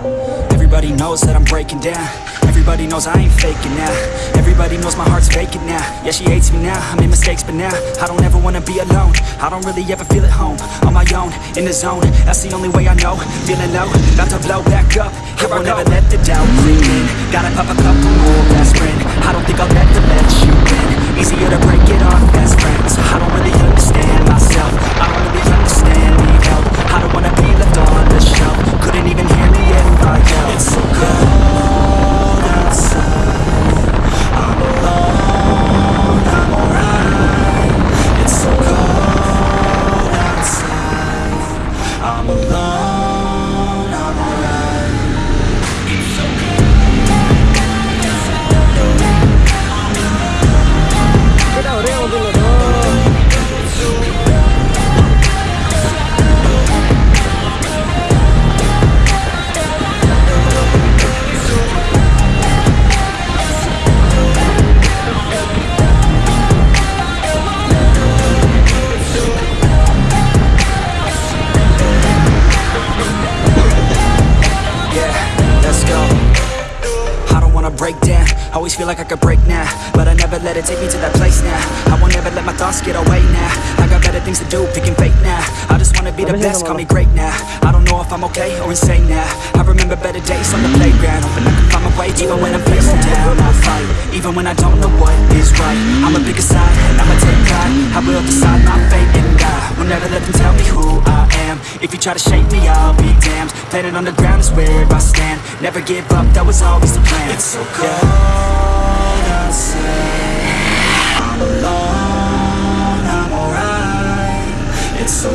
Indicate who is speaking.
Speaker 1: Everybody knows that I'm breaking down. Everybody knows I ain't faking now. Everybody knows my heart's vacant now. Yeah, she hates me now, I made mistakes but now I don't ever wanna be alone. I don't really ever feel at home. On my own, in the zone. That's the only way I know. Feeling low, about to blow back up. Here I won't ever let the doubt creep in. Gotta pop a couple more aspirin I don't think I'll always feel like I could break now But I never let it take me to that place now. I won't ever let my thoughts get away now. I got better things to do, picking fate now. I just wanna be the best, call me great now. I don't know if I'm okay or insane now. I remember better days on the playground Hoping I can find my way even when I'm feeling down. I fight, even when I don't know what is right. I'ma pick a side and I'ma take pride. I will decide my fate try to shake me, I'll be damned. Planet on the ground is where I stand. Never give up, that was always the plan. It's so cold yeah. outside. I'm alone, I'm alright. It's so